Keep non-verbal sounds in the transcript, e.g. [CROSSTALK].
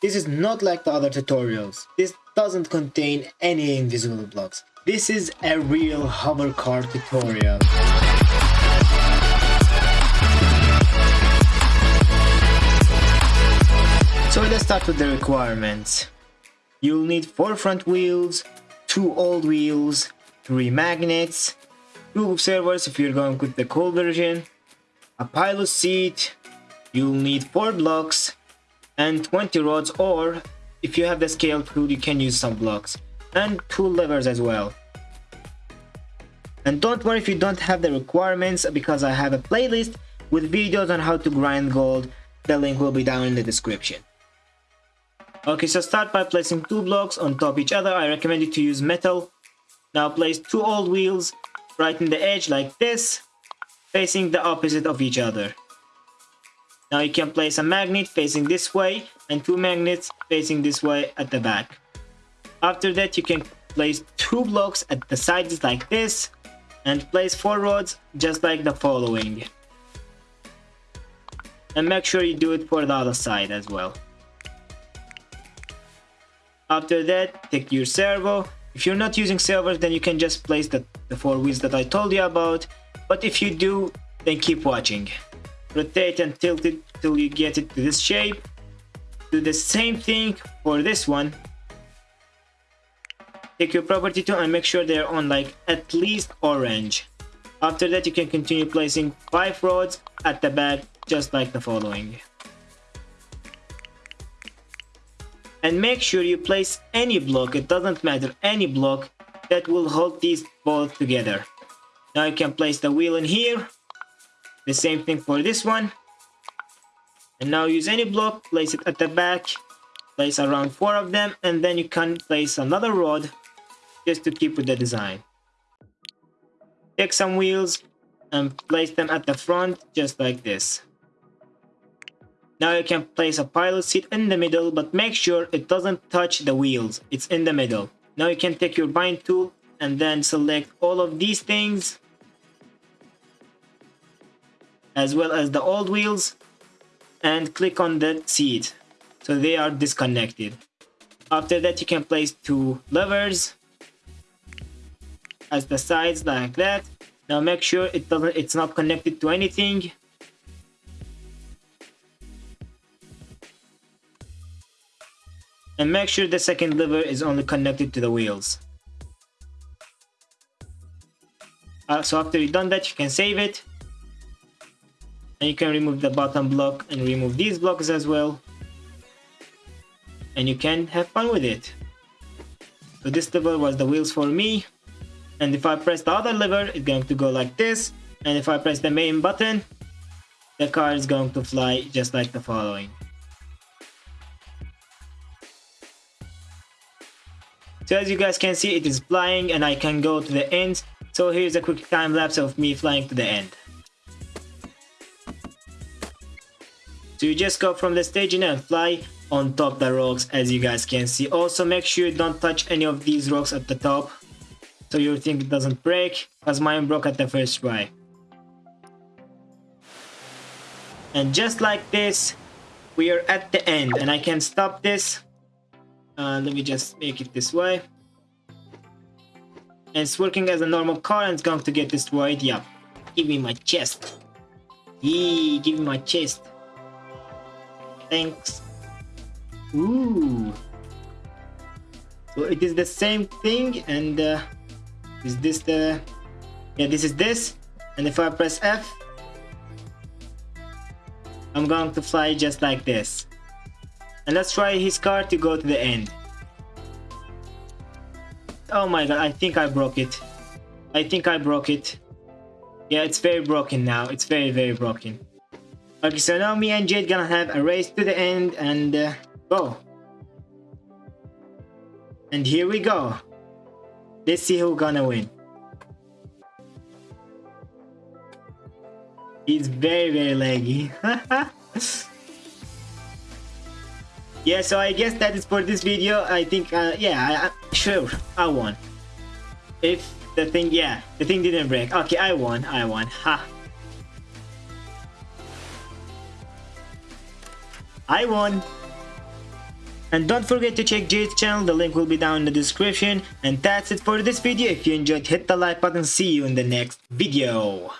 This is not like the other tutorials. This doesn't contain any invisible blocks. This is a real hover car tutorial. So let's start with the requirements. You'll need 4 front wheels, 2 old wheels, 3 magnets, 2 servos if you're going with the cool version, a pilot seat, you'll need 4 blocks, and 20 rods or if you have the scale tool you can use some blocks, and 2 levers as well. And don't worry if you don't have the requirements because I have a playlist with videos on how to grind gold, the link will be down in the description. Okay, so start by placing two blocks on top each other. I recommend you to use metal. Now place two old wheels right in the edge like this, facing the opposite of each other. Now you can place a magnet facing this way and two magnets facing this way at the back. After that you can place two blocks at the sides like this and place four rods just like the following. And make sure you do it for the other side as well. After that, take your servo. If you're not using servos, then you can just place the, the four wheels that I told you about. But if you do, then keep watching. Rotate and tilt it till you get it to this shape. Do the same thing for this one. Take your property tool and make sure they're on like at least orange. After that, you can continue placing 5 rods at the back just like the following. and make sure you place any block it doesn't matter any block that will hold these both together now you can place the wheel in here the same thing for this one and now use any block place it at the back place around four of them and then you can place another rod just to keep with the design take some wheels and place them at the front just like this now you can place a pilot seat in the middle, but make sure it doesn't touch the wheels. It's in the middle. Now you can take your bind tool and then select all of these things as well as the old wheels and click on the seat so they are disconnected after that you can place two levers as the sides like that now make sure it doesn't it's not connected to anything and make sure the second lever is only connected to the wheels. Uh, so after you've done that, you can save it. And you can remove the bottom block and remove these blocks as well. And you can have fun with it. So this lever was the wheels for me. And if I press the other lever, it's going to go like this. And if I press the main button, the car is going to fly just like the following. So as you guys can see, it is flying and I can go to the end. So here's a quick time lapse of me flying to the end. So you just go from the staging and fly on top the rocks as you guys can see. Also make sure you don't touch any of these rocks at the top. So your thing doesn't break as mine broke at the first try. And just like this, we are at the end and I can stop this uh, let me just make it this way and it's working as a normal car and it's going to get destroyed yeah give me my chest Yee, give me my chest thanks ooh so it is the same thing and uh, is this the yeah this is this and if I press F I'm going to fly just like this and let's try his car to go to the end. Oh my god, I think I broke it. I think I broke it. Yeah, it's very broken now. It's very, very broken. Okay, so now me and Jade gonna have a race to the end and uh, go. And here we go. Let's see who gonna win. He's very, very laggy. [LAUGHS] yeah so i guess that is for this video i think uh, yeah I, sure i won if the thing yeah the thing didn't break okay i won i won ha i won And don't forget to check Jade's channel, the link will be down in the description. And that's it for this video. If you enjoyed, hit the like button. See you in the next video.